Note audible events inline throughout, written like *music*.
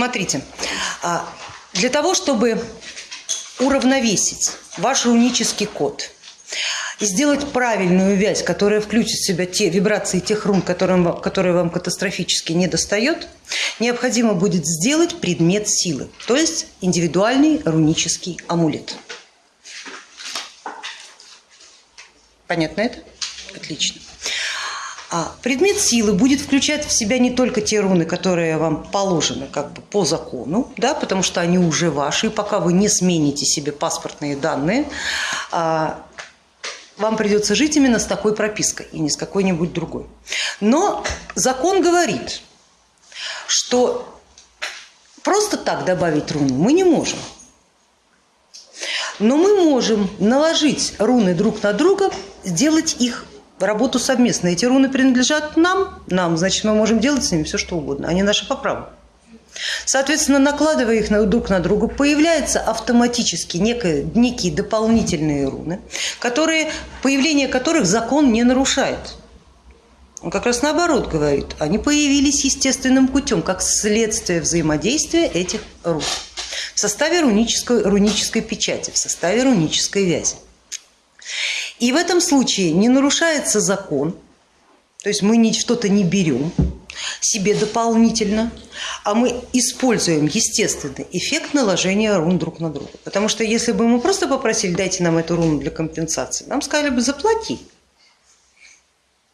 Смотрите, а, для того, чтобы уравновесить ваш рунический код и сделать правильную вязь, которая включит в себя те вибрации тех рун, которым, которые вам катастрофически не достает, необходимо будет сделать предмет силы, то есть индивидуальный рунический амулет. Понятно это? Отлично. А предмет силы будет включать в себя не только те руны, которые вам положены как бы по закону, да, потому что они уже ваши, и пока вы не смените себе паспортные данные, а, вам придется жить именно с такой пропиской и не с какой-нибудь другой. Но закон говорит, что просто так добавить руну мы не можем. Но мы можем наложить руны друг на друга, сделать их работу совместно. Эти руны принадлежат нам, нам, значит, мы можем делать с ними все, что угодно. Они наши по праву. Соответственно, накладывая их друг на друга, появляются автоматически некие, некие дополнительные руны, которые, появление которых закон не нарушает. Он как раз наоборот говорит, они появились естественным путем, как следствие взаимодействия этих рун в составе рунической, рунической печати, в составе рунической вязи. И в этом случае не нарушается закон, то есть мы что-то не берем себе дополнительно, а мы используем естественный эффект наложения рун друг на друга. Потому что если бы мы просто попросили, дайте нам эту руну для компенсации, нам сказали бы заплати.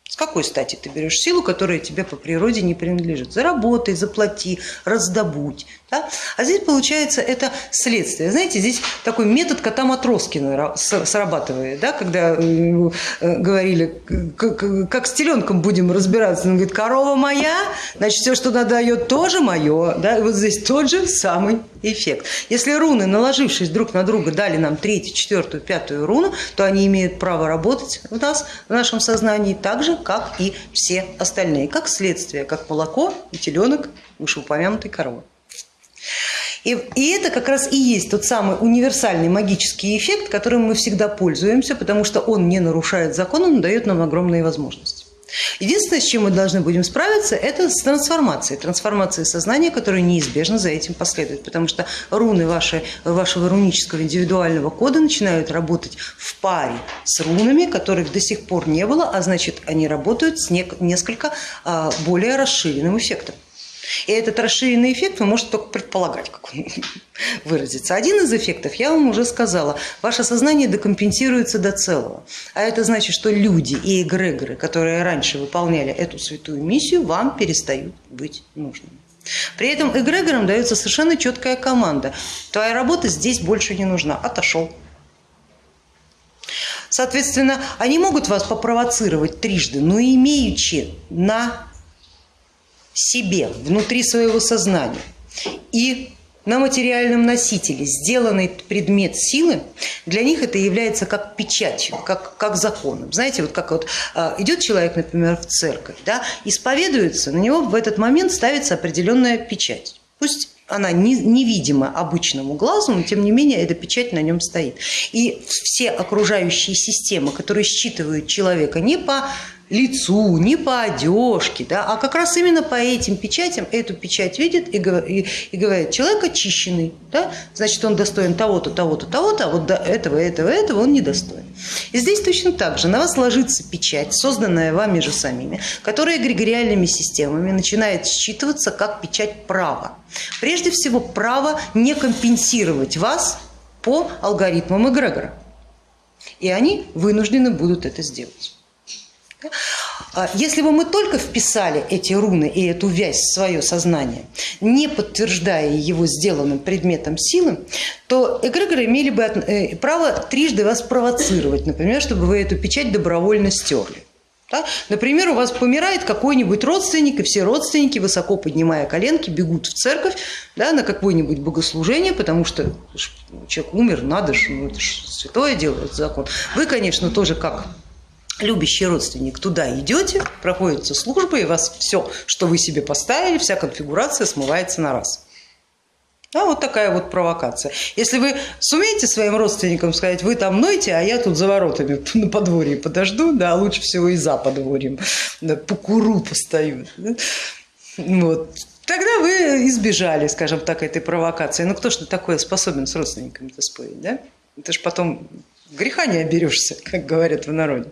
С какой стати ты берешь силу, которая тебе по природе не принадлежит? Заработай, заплати, раздобудь. Да? А здесь получается это следствие. Знаете, здесь такой метод кота Матроскина срабатывает, да? когда э, говорили, как с теленком будем разбираться. Он говорит, корова моя, значит все, что она дает, тоже мое. Да? И вот здесь тот же самый эффект. Если руны, наложившись друг на друга, дали нам третью, четвертую, пятую руну, то они имеют право работать у нас, в нашем сознании, так же, как и все остальные, как следствие, как молоко и теленок вышеупомянутой коровы. И, и это как раз и есть тот самый универсальный магический эффект, которым мы всегда пользуемся, потому что он не нарушает закон, он дает нам огромные возможности. Единственное, с чем мы должны будем справиться, это с трансформацией, трансформацией сознания, которая неизбежно за этим последует, потому что руны ваши, вашего рунического индивидуального кода начинают работать в паре с рунами, которых до сих пор не было, а значит они работают с несколько а, более расширенным эффектом. И этот расширенный эффект вы можете только предполагать, как он *laughs* выразится. Один из эффектов, я вам уже сказала, ваше сознание декомпенсируется до целого. А это значит, что люди и эгрегоры, которые раньше выполняли эту святую миссию, вам перестают быть нужными. При этом эгрегорам дается совершенно четкая команда. Твоя работа здесь больше не нужна, отошел. Соответственно, они могут вас попровоцировать трижды, но имеючи на себе, внутри своего сознания и на материальном носителе сделанный предмет силы, для них это является как печатью, как, как законом. Знаете, вот как вот а, идет человек, например, в церковь, да, исповедуется, на него в этот момент ставится определенная печать. Пусть она невидима обычному глазу, но тем не менее эта печать на нем стоит. И все окружающие системы, которые считывают человека не по лицу, не по одежке, да, а как раз именно по этим печатям эту печать видит и, и, и говорит, человек очищенный, да, значит он достоин того-то, того-то, того-то, а вот до этого, этого, этого он не достоин. И здесь точно так же на вас ложится печать, созданная вами же самими, которая эгрегориальными системами начинает считываться как печать права. Прежде всего право не компенсировать вас по алгоритмам эгрегора. И они вынуждены будут это сделать. А если бы мы только вписали эти руны и эту вязь в свое сознание, не подтверждая его сделанным предметом силы, то эгрегоры имели бы э, право трижды вас провоцировать, например, чтобы вы эту печать добровольно стерли. Да? Например, у вас помирает какой-нибудь родственник, и все родственники, высоко поднимая коленки, бегут в церковь да, на какое-нибудь богослужение, потому что человек умер, надо же, ну, это же святое дело, это закон. Вы, конечно, тоже как любящий родственник, туда идете, проходится служба, и вас все, что вы себе поставили, вся конфигурация смывается на раз. Да, вот такая вот провокация. Если вы сумеете своим родственникам сказать, вы там нойте, а я тут за воротами *laughs* на подворье подожду, да, лучше всего и за подворьем, да, покуру постою. Да, вот, Тогда вы избежали, скажем так, этой провокации. Ну кто ж на такое способен с родственниками-то спорить, да? Это ж потом греха не оберешься, как говорят в народе.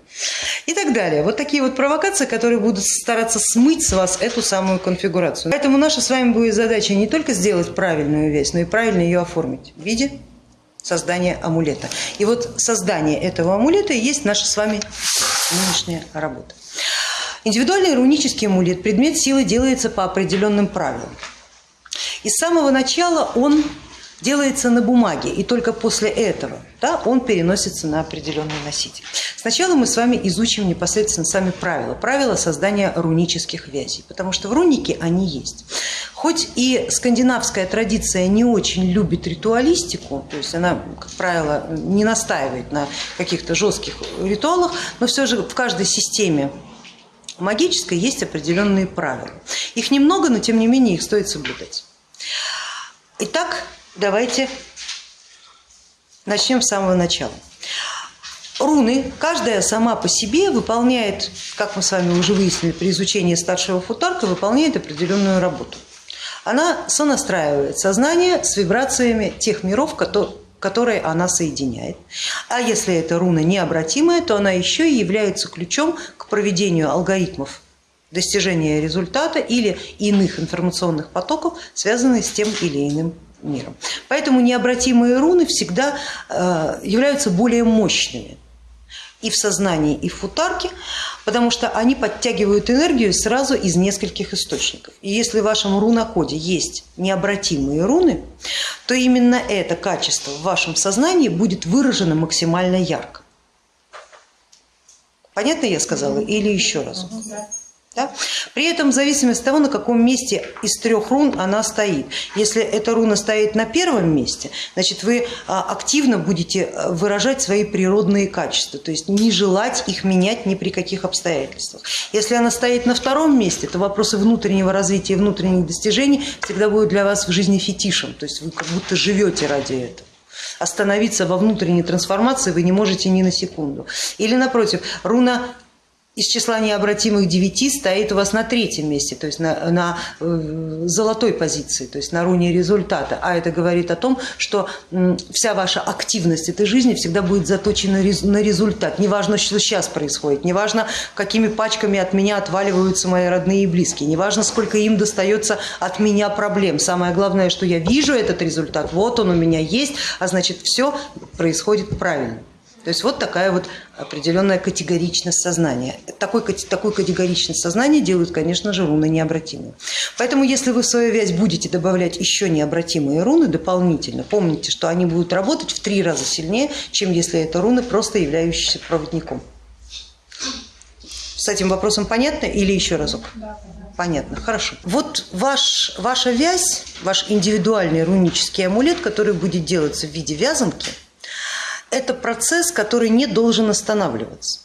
И так далее. Вот такие вот провокации, которые будут стараться смыть с вас эту самую конфигурацию. Поэтому наша с вами будет задача не только сделать правильную вещь, но и правильно ее оформить в виде создания амулета. И вот создание этого амулета и есть наша с вами нынешняя работа. Индивидуальный рунический амулет, предмет силы делается по определенным правилам. И с самого начала он делается на бумаге, и только после этого да, он переносится на определенный носитель. Сначала мы с вами изучим непосредственно сами правила, правила создания рунических вязей, потому что в рунике они есть. Хоть и скандинавская традиция не очень любит ритуалистику, то есть она, как правило, не настаивает на каких-то жестких ритуалах, но все же в каждой системе магической есть определенные правила. Их немного, но тем не менее их стоит соблюдать. Итак, давайте начнем с самого начала. Руны, каждая сама по себе выполняет, как мы с вами уже выяснили при изучении старшего футарка, выполняет определенную работу. Она сонастраивает сознание с вибрациями тех миров, которые она соединяет. А если эта руна необратимая, то она еще и является ключом к проведению алгоритмов достижения результата или иных информационных потоков, связанных с тем или иным миром. Поэтому необратимые руны всегда э, являются более мощными и в сознании, и в футарке, потому что они подтягивают энергию сразу из нескольких источников. И если в вашем рунокоде есть необратимые руны, то именно это качество в вашем сознании будет выражено максимально ярко. Понятно я сказала или еще раз? Да? При этом в зависимости от того, на каком месте из трех рун она стоит. Если эта руна стоит на первом месте, значит вы а, активно будете а, выражать свои природные качества, то есть не желать их менять ни при каких обстоятельствах. Если она стоит на втором месте, то вопросы внутреннего развития, внутренних достижений всегда будут для вас в жизни фетишем, то есть вы как будто живете ради этого остановиться во внутренней трансформации вы не можете ни на секунду. Или напротив, руна из числа необратимых девяти стоит у вас на третьем месте, то есть на, на э, золотой позиции, то есть на руне результата. А это говорит о том, что вся ваша активность этой жизни всегда будет заточена на результат. Неважно, что сейчас происходит, неважно, какими пачками от меня отваливаются мои родные и близкие, неважно, сколько им достается от меня проблем. Самое главное, что я вижу этот результат, вот он у меня есть, а значит все происходит правильно. То есть вот такая вот определенная категоричность сознания. Такой, такой категоричность сознания делают, конечно же, руны необратимые. Поэтому если вы в свою вязь будете добавлять еще необратимые руны дополнительно, помните, что они будут работать в три раза сильнее, чем если это руны, просто являющиеся проводником. С этим вопросом понятно или еще разок? Понятно, хорошо. Вот ваш, ваша вязь, ваш индивидуальный рунический амулет, который будет делаться в виде вязанки – это процесс, который не должен останавливаться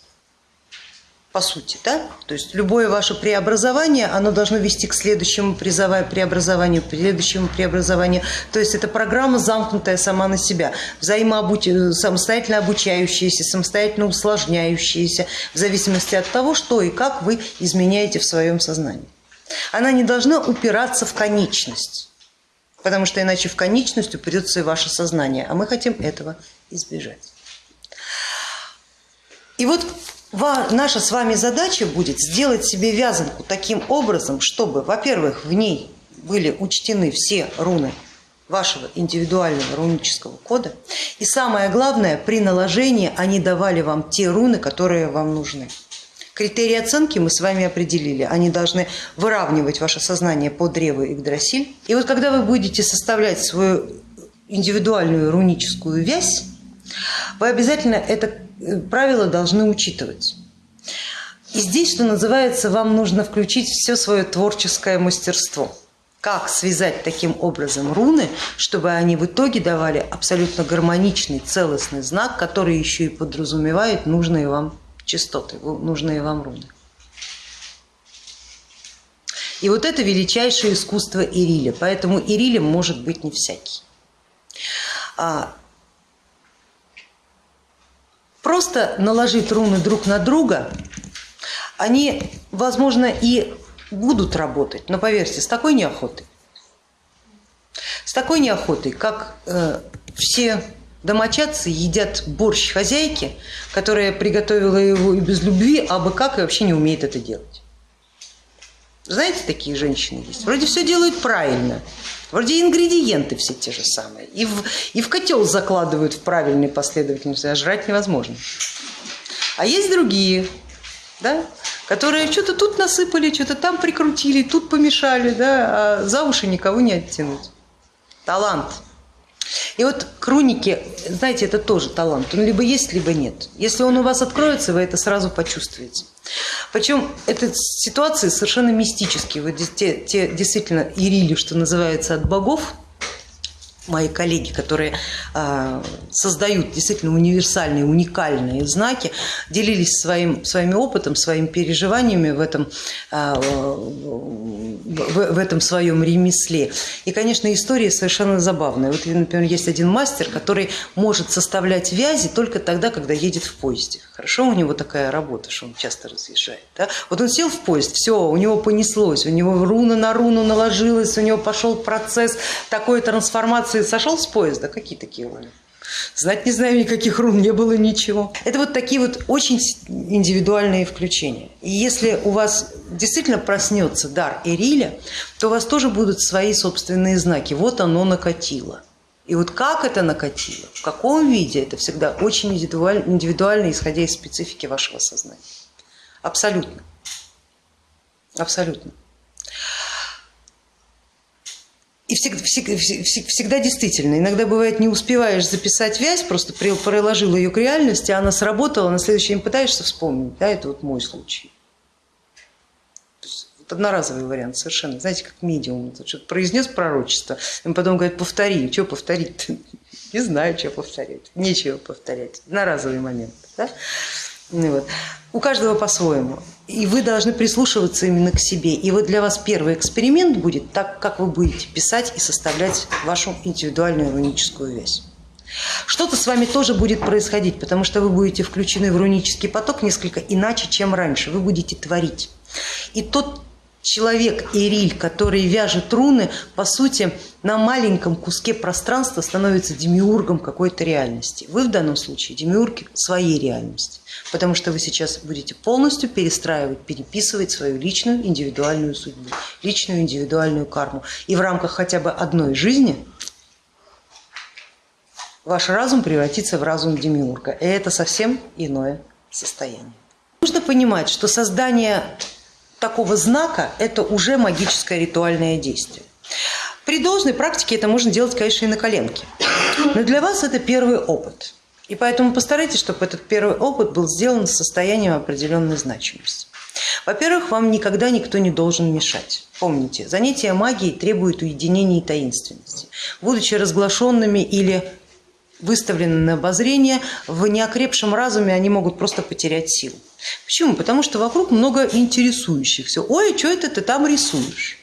по сути. Да? То есть любое ваше преобразование, оно должно вести к следующему преобразованию, к следующему преобразованию. То есть это программа, замкнутая сама на себя, взаимообуч... самостоятельно обучающаяся, самостоятельно усложняющаяся, в зависимости от того, что и как вы изменяете в своем сознании. Она не должна упираться в конечность, потому что иначе в конечность упрется и ваше сознание, а мы хотим этого избежать. И вот наша с вами задача будет сделать себе вязанку таким образом, чтобы, во-первых, в ней были учтены все руны вашего индивидуального рунического кода. И самое главное, при наложении они давали вам те руны, которые вам нужны. Критерии оценки мы с вами определили. Они должны выравнивать ваше сознание по древу Игдрасиль. И вот когда вы будете составлять свою индивидуальную руническую вязь, вы обязательно это э, правило должны учитывать. И здесь, что называется, вам нужно включить все свое творческое мастерство. Как связать таким образом руны, чтобы они в итоге давали абсолютно гармоничный, целостный знак, который еще и подразумевает нужные вам частоты, нужные вам руны. И вот это величайшее искусство Ириля, поэтому Ирилем может быть не всякий. А просто наложить руны друг на друга, они, возможно, и будут работать, но поверьте, с такой неохотой. С такой неохотой, как э, все домочадцы едят борщ хозяйки, которая приготовила его и без любви, а бы как и вообще не умеет это делать. Знаете, такие женщины есть. Вроде все делают правильно, вроде ингредиенты все те же самые. И в, и в котел закладывают в правильной последовательности, а жрать невозможно. А есть другие, да, которые что-то тут насыпали, что-то там прикрутили, тут помешали, да, а за уши никого не оттянуть. Талант. И вот круники, знаете, это тоже талант. Он либо есть, либо нет. Если он у вас откроется, вы это сразу почувствуете. Причем это ситуации совершенно мистические. Вот те, те действительно ирили, что называется, от богов, мои коллеги, которые э, создают действительно универсальные, уникальные знаки, делились своим, своим опытом, своими переживаниями в этом, э, в, в этом своем ремесле. И, конечно, история совершенно забавная. Вот, например, есть один мастер, который может составлять вязи только тогда, когда едет в поезде. Хорошо у него такая работа, что он часто разъезжает. Да? Вот он сел в поезд, все, у него понеслось, у него руна на руну наложилась, у него пошел процесс такой трансформации ты сошел с поезда? Какие такие роли? Знать не знаю, никаких рун не было, ничего. Это вот такие вот очень индивидуальные включения. И если у вас действительно проснется дар Эриля, то у вас тоже будут свои собственные знаки. Вот оно накатило. И вот как это накатило, в каком виде, это всегда очень индивидуально, индивидуально исходя из специфики вашего сознания. Абсолютно. Абсолютно. И всегда, всегда, всегда действительно, иногда бывает не успеваешь записать вязь, просто приложил ее к реальности, она сработала, на следующий день пытаешься вспомнить. Да, это вот мой случай. Вот одноразовый вариант совершенно, знаете, как медиум, что-то произнес пророчество, и потом говорит, повтори, что повторить *laughs* Не знаю, что повторять, нечего повторять, одноразовый момент. Да? Ну вот. У каждого по-своему. И вы должны прислушиваться именно к себе. И вот для вас первый эксперимент будет так, как вы будете писать и составлять вашу индивидуальную руническую вязь. Что-то с вами тоже будет происходить, потому что вы будете включены в рунический поток несколько иначе, чем раньше. Вы будете творить. И тот человек Ириль, который вяжет руны, по сути, на маленьком куске пространства становится демиургом какой-то реальности. Вы в данном случае демиург своей реальности, потому что вы сейчас будете полностью перестраивать, переписывать свою личную индивидуальную судьбу, личную индивидуальную карму. И в рамках хотя бы одной жизни ваш разум превратится в разум демиурга. И это совсем иное состояние. Нужно понимать, что создание такого знака это уже магическое ритуальное действие. При должной практике это можно делать, конечно, и на коленке. Но для вас это первый опыт. И поэтому постарайтесь, чтобы этот первый опыт был сделан с состоянием определенной значимости. Во-первых, вам никогда никто не должен мешать. Помните, занятия магией требуют уединения и таинственности. Будучи разглашенными или выставлены на обозрение, в неокрепшем разуме они могут просто потерять силу. Почему? Потому что вокруг много интересующихся. Ой, что это ты там рисуешь?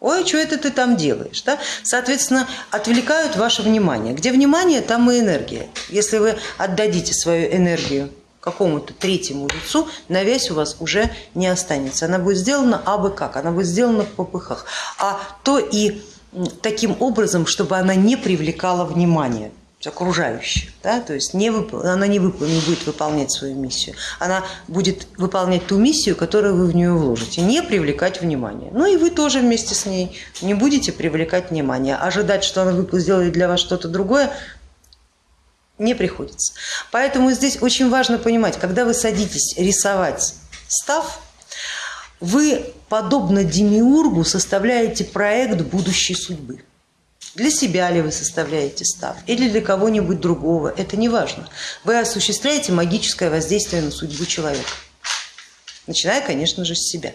Ой, что это ты там делаешь? Да? Соответственно, отвлекают ваше внимание. Где внимание, там и энергия. Если вы отдадите свою энергию какому-то третьему лицу, навязь у вас уже не останется. Она будет сделана абы как, она будет сделана в попыхах. А то и таким образом, чтобы она не привлекала внимание окружающих, да, то есть не вып... она не, вып... не будет выполнять свою миссию, она будет выполнять ту миссию, которую вы в нее вложите, не привлекать внимание. Ну и вы тоже вместе с ней не будете привлекать внимание, ожидать, что она сделает для вас что-то другое, не приходится. Поэтому здесь очень важно понимать, когда вы садитесь рисовать став, вы, подобно демиургу, составляете проект будущей судьбы. Для себя ли вы составляете став или для кого-нибудь другого, это не важно. Вы осуществляете магическое воздействие на судьбу человека, начиная, конечно же, с себя.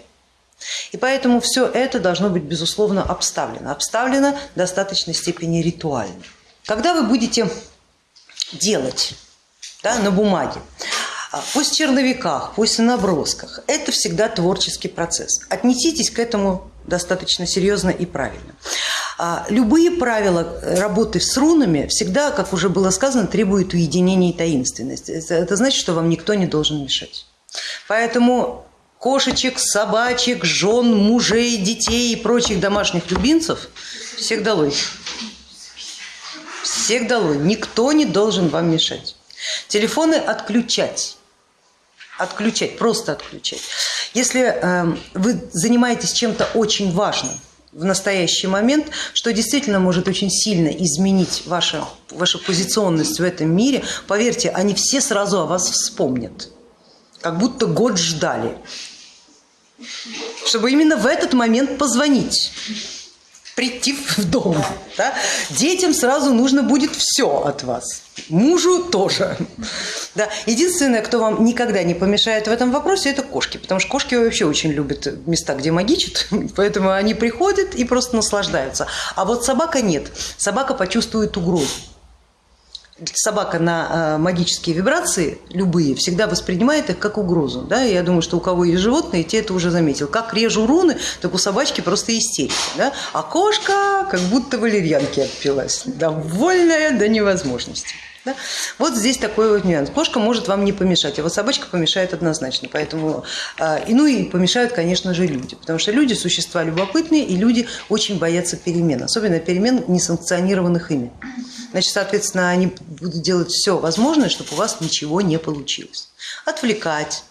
И поэтому все это должно быть, безусловно, обставлено. Обставлено в достаточной степени ритуально. Когда вы будете делать да, на бумаге, а, пусть в черновиках, пусть в набросках, это всегда творческий процесс. Отнеситесь к этому достаточно серьезно и правильно. А любые правила работы с рунами всегда, как уже было сказано, требуют уединения и таинственности. Это значит, что вам никто не должен мешать. Поэтому кошечек, собачек, жен, мужей, детей и прочих домашних любимцев, всех долой. Всех долой. Никто не должен вам мешать. Телефоны отключать. Отключать, просто отключать. Если э, вы занимаетесь чем-то очень важным, в настоящий момент, что действительно может очень сильно изменить вашу, вашу позиционность в этом мире. Поверьте, они все сразу о вас вспомнят, как будто год ждали, чтобы именно в этот момент позвонить прийти в дом. Да? Детям сразу нужно будет все от вас. Мужу тоже. Да. Единственное, кто вам никогда не помешает в этом вопросе, это кошки. Потому что кошки вообще очень любят места, где магичат. *laughs* Поэтому они приходят и просто наслаждаются. А вот собака нет. Собака почувствует угрозу собака на э, магические вибрации, любые, всегда воспринимает их как угрозу. Да? Я думаю, что у кого есть животные, те это уже заметил. Как режу руны, так у собачки просто истерика. Да? А кошка как будто валерьянки отпилась, довольная до невозможности. Да? Вот здесь такой вот нюанс. Кошка может вам не помешать, а вот собачка помешает однозначно. Поэтому, э, и, ну и помешают, конечно же, люди. Потому что люди существа любопытные, и люди очень боятся перемен. Особенно перемен, несанкционированных ими. Значит, соответственно, они будут делать все возможное, чтобы у вас ничего не получилось. Отвлекать,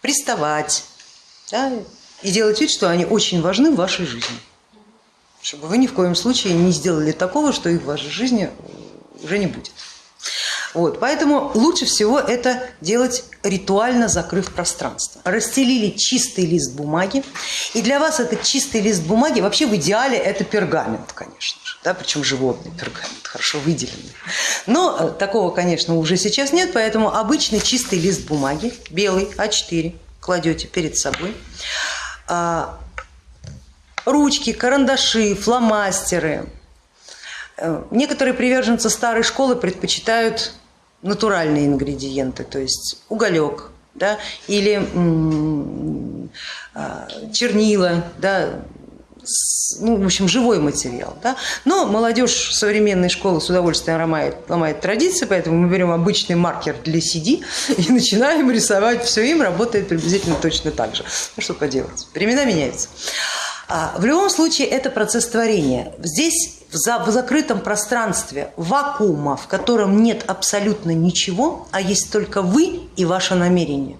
приставать да, и делать вид, что они очень важны в вашей жизни. Чтобы вы ни в коем случае не сделали такого, что их в вашей жизни уже не будет. Вот, поэтому лучше всего это делать ритуально закрыв пространство. Расстелили чистый лист бумаги, и для вас этот чистый лист бумаги, вообще в идеале это пергамент, конечно же, да, причем животный пергамент, хорошо выделенный. Но э, такого, конечно, уже сейчас нет, поэтому обычный чистый лист бумаги, белый А4, кладете перед собой. А, ручки, карандаши, фломастеры. Э, некоторые приверженцы старой школы предпочитают натуральные ингредиенты, то есть уголек да, или а, чернила, да, ну, в общем, живой материал. Да? Но молодежь современной школы с удовольствием ломает, ломает традиции, поэтому мы берем обычный маркер для CD *laughs* и начинаем рисовать. Все им работает приблизительно точно так же. Ну, что поделать, времена меняются. А, в любом случае это процесс творения. Здесь в закрытом пространстве вакуума, в котором нет абсолютно ничего, а есть только вы и ваше намерение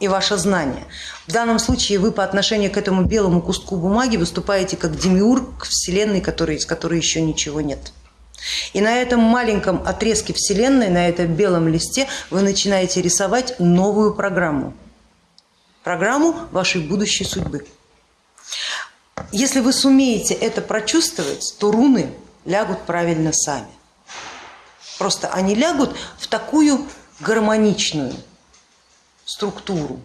и ваше знание. В данном случае вы по отношению к этому белому куску бумаги выступаете как демиург Вселенной, который, из которой еще ничего нет. И на этом маленьком отрезке Вселенной, на этом белом листе вы начинаете рисовать новую программу. Программу вашей будущей судьбы. Если вы сумеете это прочувствовать, то руны лягут правильно сами. Просто они лягут в такую гармоничную структуру,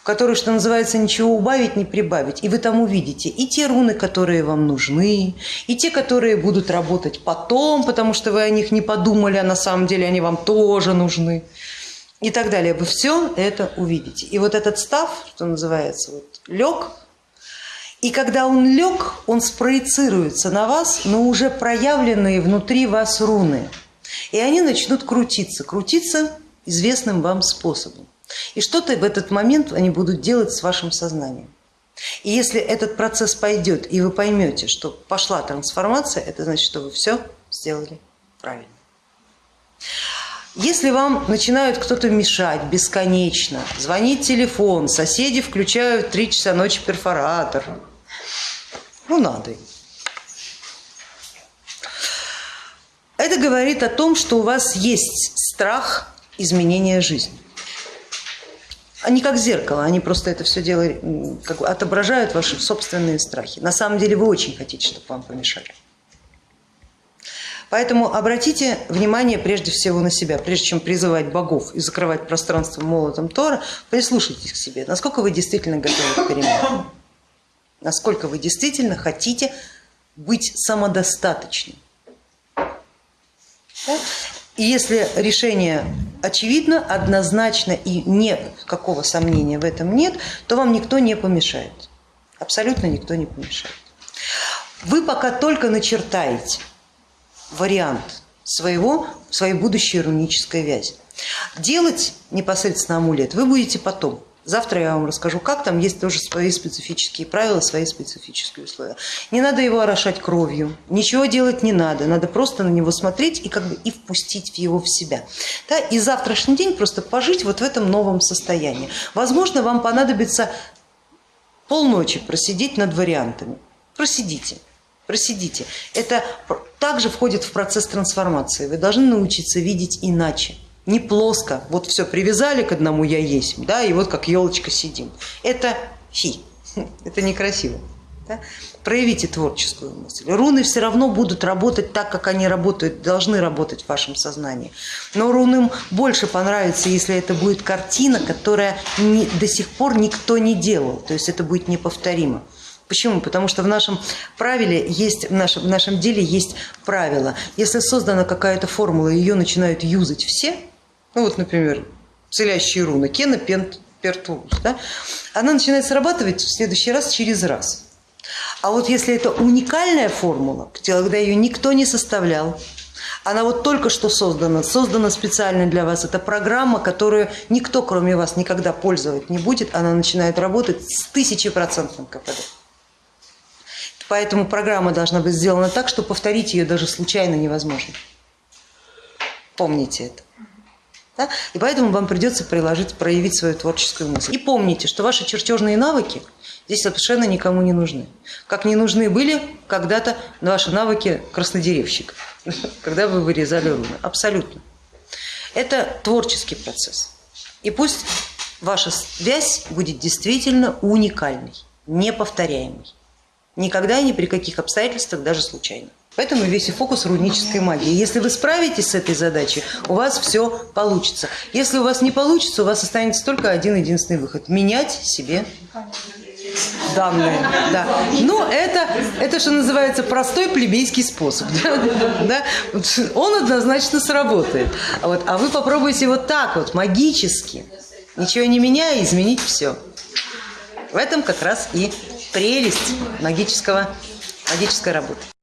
в которой, что называется, ничего убавить, не прибавить. И вы там увидите и те руны, которые вам нужны, и те, которые будут работать потом, потому что вы о них не подумали, а на самом деле они вам тоже нужны. И так далее. Вы все это увидите. И вот этот став, что называется, вот, лег и когда он лег, он спроецируется на вас, но уже проявленные внутри вас руны. И они начнут крутиться, крутиться известным вам способом. И что-то в этот момент они будут делать с вашим сознанием. И если этот процесс пойдет, и вы поймете, что пошла трансформация, это значит, что вы все сделали правильно. Если вам начинают кто-то мешать бесконечно, звонить телефон, соседи включают три часа ночи перфоратор, ну надо им. Это говорит о том, что у вас есть страх изменения жизни. Они как зеркало, они просто это все дело как бы отображают ваши собственные страхи. На самом деле вы очень хотите, чтобы вам помешали. Поэтому обратите внимание прежде всего на себя, прежде чем призывать богов и закрывать пространство молотом Тора, прислушайтесь к себе, насколько вы действительно готовы к переменам насколько вы действительно хотите быть самодостаточным. И если решение очевидно, однозначно и никакого сомнения в этом нет, то вам никто не помешает. Абсолютно никто не помешает. Вы пока только начертаете вариант своего, своей будущей рунической вязи. Делать непосредственно амулет вы будете потом Завтра я вам расскажу, как там есть тоже свои специфические правила, свои специфические условия. Не надо его орошать кровью, ничего делать не надо, надо просто на него смотреть и как бы и впустить его в себя. Да? И завтрашний день просто пожить вот в этом новом состоянии. Возможно, вам понадобится полночи просидеть над вариантами. Просидите. Просидите. Это также входит в процесс трансформации. Вы должны научиться видеть иначе не плоско, вот все привязали к одному я есть, да, и вот как елочка сидим. Это фи, *laughs* это некрасиво. Да? Проявите творческую мысль. Руны все равно будут работать так, как они работают, должны работать в вашем сознании. Но рунам больше понравится, если это будет картина, которая не, до сих пор никто не делал, то есть это будет неповторимо. Почему? Потому что в нашем правиле есть, в нашем, в нашем деле есть правило. Если создана какая-то формула, ее начинают юзать все, ну вот, например, целящие руны, Кена, Пент, Пертулус, да, она начинает срабатывать в следующий раз через раз. А вот если это уникальная формула, когда ее никто не составлял, она вот только что создана, создана специально для вас. Это программа, которую никто, кроме вас, никогда пользовать не будет. Она начинает работать с тысячепроцентным КПД. Поэтому программа должна быть сделана так, что повторить ее даже случайно невозможно. Помните это. Да? И поэтому вам придется приложить, проявить свою творческую мысль. И помните, что ваши чертежные навыки здесь совершенно никому не нужны. Как не нужны были когда-то ваши навыки краснодеревщика, *laughs* когда вы вырезали руны. Абсолютно. Это творческий процесс. И пусть ваша связь будет действительно уникальной, неповторяемой. Никогда и ни при каких обстоятельствах, даже случайно. Поэтому весь и фокус рунической магии. Если вы справитесь с этой задачей, у вас все получится. Если у вас не получится, у вас останется только один единственный выход – менять себе данные. Да. Но это, это, что называется, простой плебейский способ. *laughs* Да? Он однозначно сработает. А, вот, а вы попробуйте вот так вот, магически, ничего не меняя, изменить все. В этом как раз и прелесть магического, магической работы.